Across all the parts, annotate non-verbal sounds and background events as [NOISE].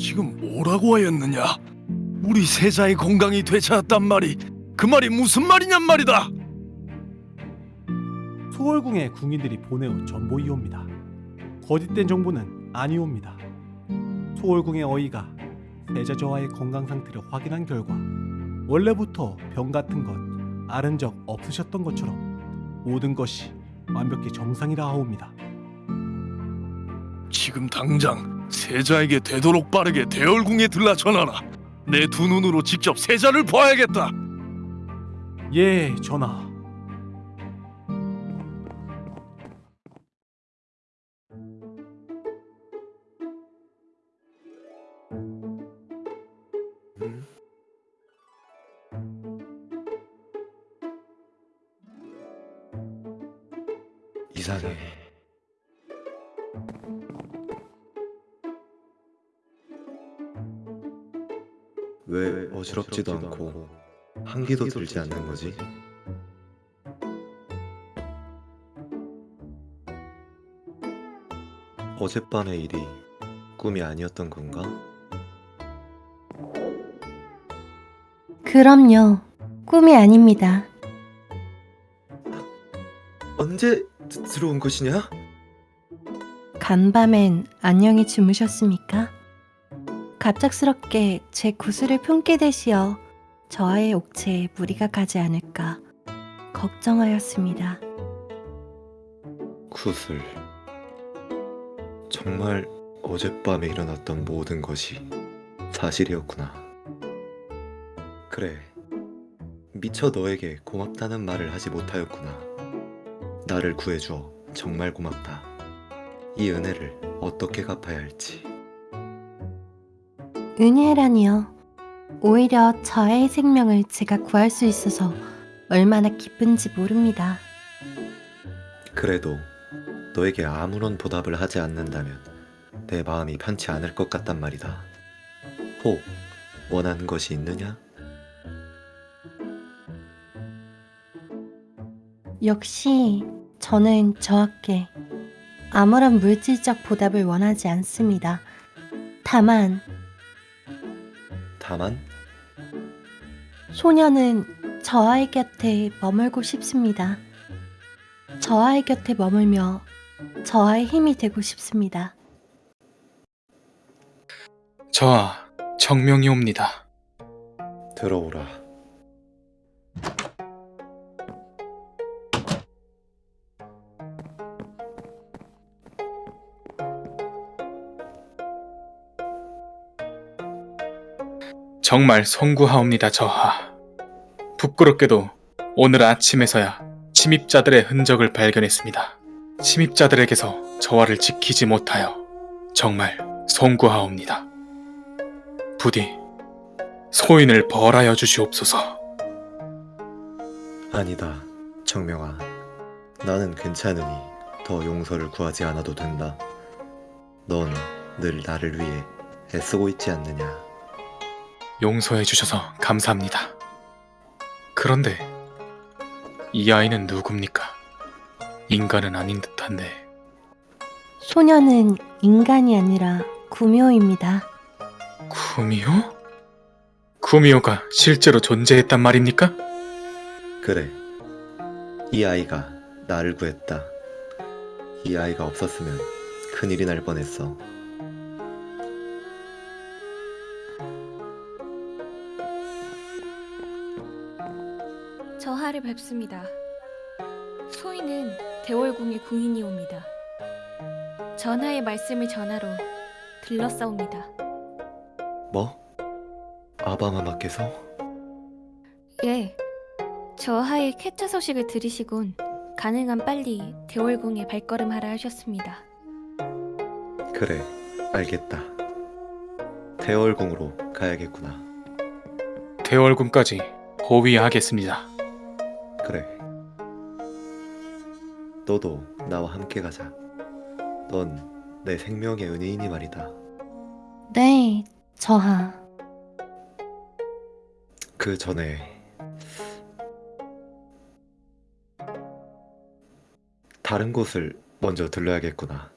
지금 뭐라고 하였느냐? 우리 세자의 건강이 되찾았단 말이 그 말이 무슨 말이냔 말이다. 소월궁에 궁인들이 보내온 전보이옵니다. 거짓된 정보는 아니옵니다. 소월궁의 어이가 세자 저하의 건강 상태를 확인한 결과 원래부터 병 같은 것 앓은 적 없으셨던 것처럼 모든 것이 완벽히 정상이라 하옵니다. 지금 당장 세자에게 되도록 빠르게 대월궁에 들라 전하라. 내 두 눈으로 직접 세자를 봐야겠다. 예, 전하. 왜 어지럽지도 않고 한기도 들지 않는 거지? 어젯밤의 일이 꿈이 아니었던 건가? 그럼요. 꿈이 아닙니다. 언제 드- 들어온 것이냐? 간밤엔 안녕히 주무셨습니까? 갑작스럽게 제 구슬을 품게 되시어 저와의 옥체에 무리가 가지 않을까 걱정하였습니다. 구슬. 정말 어젯밤에 일어났던 모든 것이 사실이었구나. 그래. 미처 너에게 고맙다는 말을 하지 못하였구나. 나를 구해주어 정말 고맙다. 이 은혜를 어떻게 갚아야 할지. 은혜라니요. 오히려 저의 생명을 제가 구할 수 있어서 얼마나 기쁜지 모릅니다. 그래도 너에게 아무런 보답을 하지 않는다면 내 마음이 편치 않을 것 같단 말이다. 혹 원하는 것이 있느냐? 역시 저는 저학계 아무런 물질적 보답을 원하지 않습니다. 다만 다만 소녀는 저아의 곁에 머물고 싶습니다. 저아의 곁에 머물며 저아의 힘이 되고 싶습니다. 저하 정명이옵니다. 들어오라. 정말 송구하옵니다, 저하. 부끄럽게도 오늘 아침에서야 침입자들의 흔적을 발견했습니다. 침입자들에게서 저하를 지키지 못하여 정말 송구하옵니다. 부디 소인을 벌하여 주시옵소서. 아니다, 정명아. 나는 괜찮으니 더 용서를 구하지 않아도 된다. 넌 늘 나를 위해 애쓰고 있지 않느냐. 용서해 주셔서 감사합니다. 그런데 이 아이는 누굽니까? 인간은 아닌 듯한데 소녀는 인간이 아니라 구묘입니다. 구미호? 구미호가 실제로 존재했단 말입니까? 그래. 이 아이가 나를 구했다. 이 아이가 없었으면 큰일이 날 뻔했어. 저하를 뵙습니다. 소인은 대월궁의 궁인이옵니다. 전하의 말씀을 전하러 들렀사옵니다. 뭐? 아바마마께서? 예, 저하의 쾌차 소식을 들으시곤 가능한 빨리 대월궁에 발걸음하라 하셨습니다. 그래, 알겠다. 대월궁으로 가야겠구나. 대월군까지 호위하겠습니다. 그래. 너도 나와 함께 가자. 넌 내 생명의 은혜이니 말이다. 네, 저하. 그 전에 다른 곳을 먼저 들러야겠구나.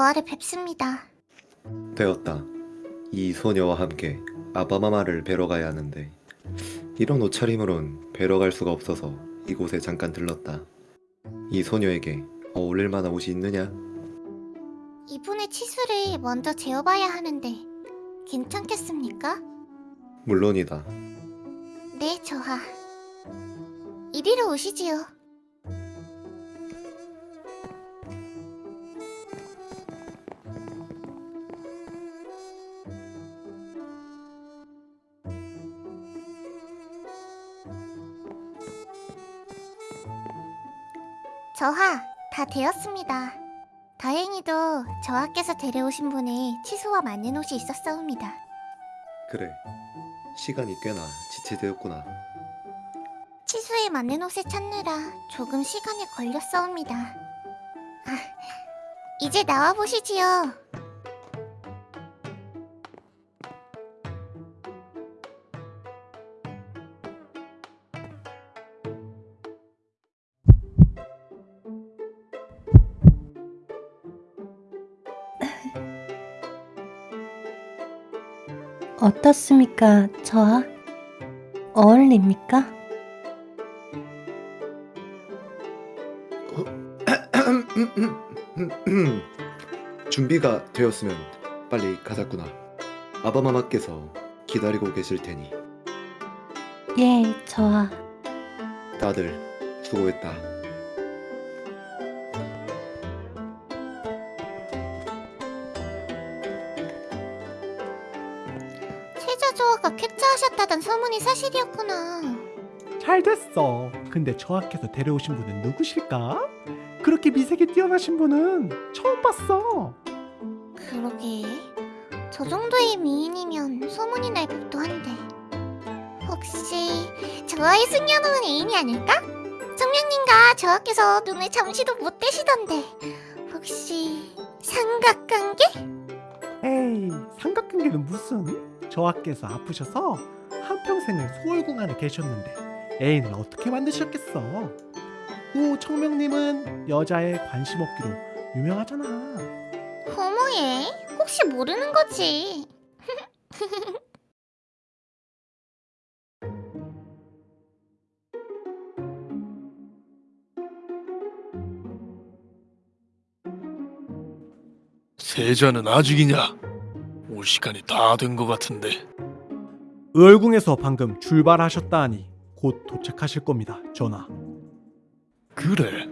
저하를 뵙습니다. 되었다. 이 소녀와 함께 아바마마를 뵈러 가야 하는데 이런 옷차림으론 뵈러 갈 수가 없어서 이곳에 잠깐 들렀다. 이 소녀에게 어울릴 만한 옷이 있느냐? 이분의 치수를 먼저 재어봐야 하는데 괜찮겠습니까? 물론이다. 네, 저하. 이리로 오시지요. 저하, 다 되었습니다. 다행히도 저하께서 데려오신 분의 치수와 맞는 옷이 있었사옵니다. 그래. 시간이 꽤나 지체되었구나. 치수에 맞는 옷을 찾느라 조금 시간이 걸렸사옵니다. 아, 이제 나와 보시지요. 어떻습니까, 저하? 어울립니까? [CLEARS THROAT] 준비가 되었으면 빨리 가자꾸나. 아바마마께서 기다리고 계실 테니 예, 저하. 다들 수고했다. 세자 조아가 캡처하셨다던 소문이 사실이었구나. 잘 됐어. 근데 저하께서 데려오신 분은 누구실까? 그렇게 미색이 뛰어나신 분은 처음 봤어. 그러게. 저 정도의 미인이면 소문이 날 법도 한데. 혹시 저와의 숙녀는 애인이 아닐까? 정명님과 저하께서 눈을 잠시도 못 떼시던데. 혹시 삼각관계? 에이, 삼각관계는 무슨? 저하께서 아프셔서 한평생을 소월궁 안에 계셨는데 애인을 어떻게 만드셨겠어? 오, 청명님은 여자에 관심 없기로 유명하잖아. 어머예, 혹시 모르는 거지. 세자는 아직이냐? 올 시간이 다 된 것 같은데. 의월궁에서 방금 출발하셨다 하니 곧 도착하실 겁니다, 전하. 그래.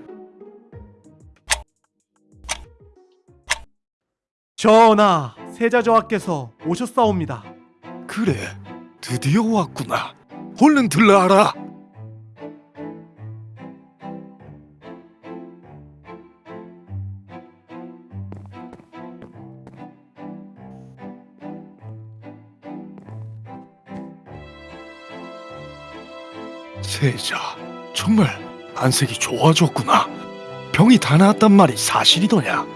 전하, 세자 저하께서 오셨사옵니다. 그래. 드디어 왔구나. 얼른 들라하라. 세자, 정말 안색이 좋아졌구나. 병이 다 나았단 말이 사실이더냐?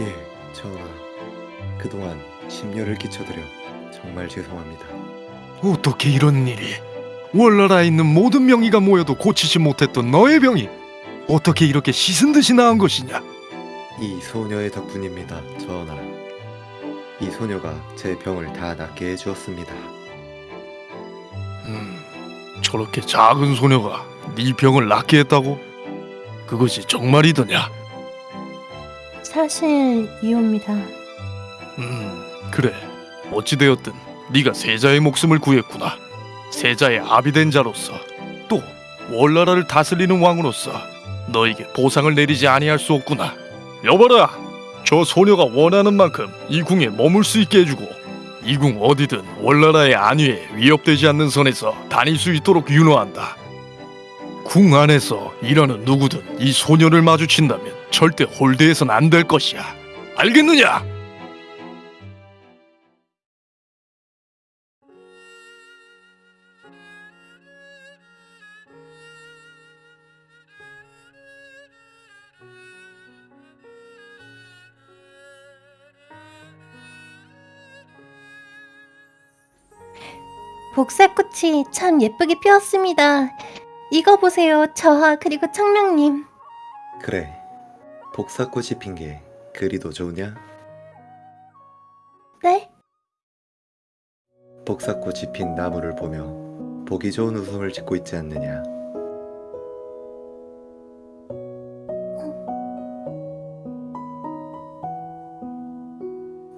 예, 전하. 그동안 심려를 끼쳐드려 정말 죄송합니다. 어떻게 이런 일이? 월나라에 있는 모든 명의가 모여도 고치지 못했던 너의 병이 어떻게 이렇게 씻은 듯이 나은 것이냐? 이 소녀의 덕분입니다, 전하. 이 소녀가 제 병을 다 낫게 해주었습니다. 음, 저렇게 작은 소녀가 네 병을 낫게 했다고? 그것이 정말이더냐? 사실 이옵니다. 음, 그래. 어찌되었든 네가 세자의 목숨을 구했구나. 세자의 아비 된 자로서 또 월나라를 다스리는 왕으로서 너에게 보상을 내리지 아니할 수 없구나. 여봐라, 저 소녀가 원하는 만큼 이 궁에 머물 수 있게 해주고 이궁 어디든 월나라의 안위에 위협되지 않는 선에서 다닐 수 있도록 윤호한다. 궁 안에서 일하는 누구든 이 소녀를 마주친다면 절대 홀대해선 안 될 것이야. 알겠느냐? 복사꽃이 참 예쁘게 피었습니다. 이거 보세요, 저하 그리고 청명님. 그래, 복사꽃이 핀 게 그리도 좋으냐? 네? 복사꽃이 핀 나무를 보며 보기 좋은 웃음을 짓고 있지 않느냐?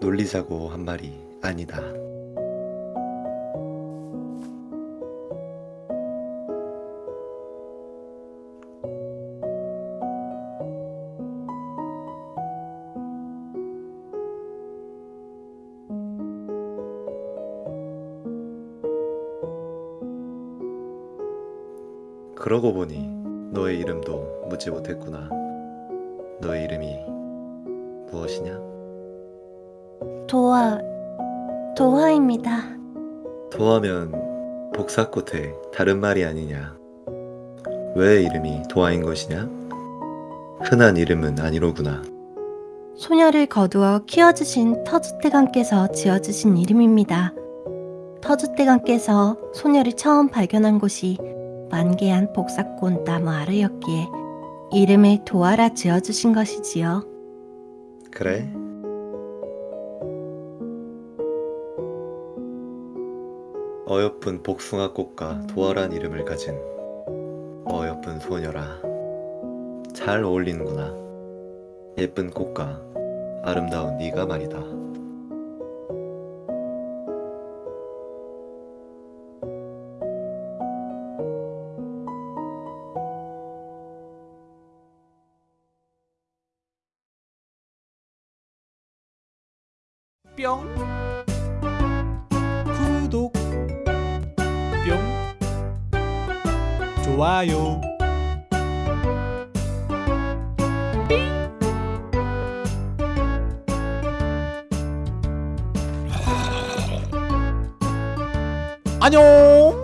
놀리자고 한 말이 아니다. 그러고 보니 너의 이름도 묻지 못했구나. 너의 이름이 무엇이냐? 도화, 도화입니다. 도하면 복사꽃의 다른 말이 아니냐? 왜 이름이 도하인 것이냐? 흔한 이름은 아니로구나. 소녀를 거두어 키워주신 터줏대감께서 지어주신 이름입니다. 터줏대감께서 소녀를 처음 발견한 곳이 만개한 복사꽃 나무 아래였기에 이름을 도화라 지어주신 것이지요. 그래? 어여쁜 복숭아꽃과 도화란 이름을 가진 어여쁜 소녀라. 잘 어울리는구나. 예쁜 꽃과 아름다운 네가 말이다. 뿅. 구독. 뿅. 좋아요. 안녕